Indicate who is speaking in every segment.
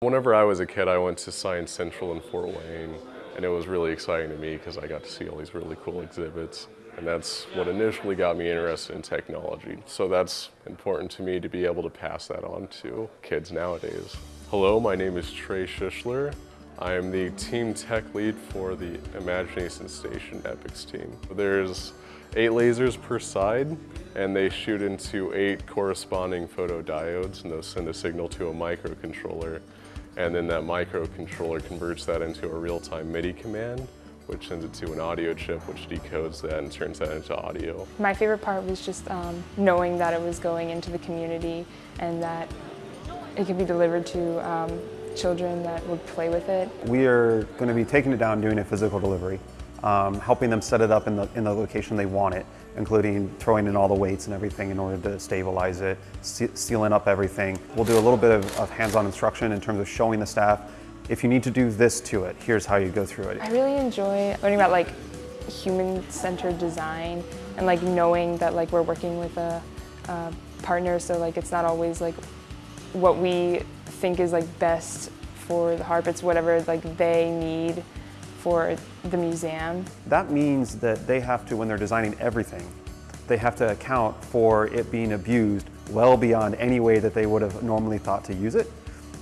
Speaker 1: Whenever I was a kid, I went to Science Central in Fort Wayne, and it was really exciting to me because I got to see all these really cool exhibits. And that's what initially got me interested in technology. So that's important to me to be able to pass that on to kids nowadays. Hello, my name is Trey Schischler. I am the team tech lead for the Imagination Station EPICS team. There's eight lasers per side, and they shoot into eight corresponding photodiodes, and those send a signal to a microcontroller. And then that microcontroller converts that into a real-time MIDI command, which sends it to an audio chip, which decodes that and turns that into audio.
Speaker 2: My favorite part was just um, knowing that it was going into the community and that it could be delivered to um, children that would play with it.
Speaker 3: We are going to be taking it down doing a physical delivery um, helping them set it up in the, in the location they want it, including throwing in all the weights and everything in order to stabilize it, sealing up everything. We'll do a little bit of, of hands-on instruction in terms of showing the staff, if you need to do this to it, here's how you go through it.
Speaker 2: I really enjoy learning about like human-centered design and like knowing that like we're working with a, a partner so like it's not always like what we think is like best for the harp, it's whatever like they need for the museum.
Speaker 3: That means that they have to, when they're designing everything, they have to account for it being abused well beyond any way that they would have normally thought to use it.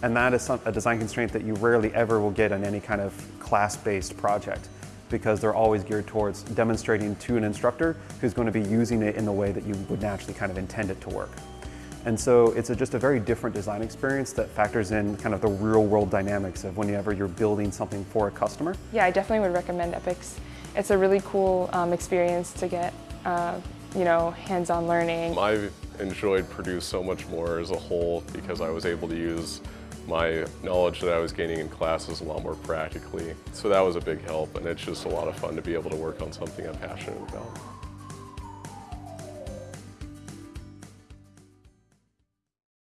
Speaker 3: And that is some, a design constraint that you rarely ever will get on any kind of class-based project because they're always geared towards demonstrating to an instructor who's going to be using it in the way that you would naturally kind of intend it to work. And so it's a, just a very different design experience that factors in kind of the real world dynamics of whenever you're building something for a customer.
Speaker 2: Yeah, I definitely would recommend EPICS. It's a really cool um, experience to get, uh, you know, hands-on learning.
Speaker 1: I've enjoyed Purdue so much more as a whole because I was able to use my knowledge that I was gaining in classes a lot more practically. So that was a big help and it's just a lot of fun to be able to work on something I'm passionate about.